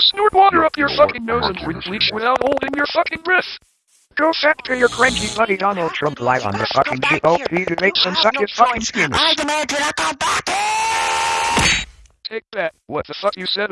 snort water up your fucking nose and drink bleach without holding your fucking breath. Go back to your cranky buddy Donald Trump live on the fucking GOP debates and suck his fucking skin. I demand to not come back here! Take that. What the fuck you said?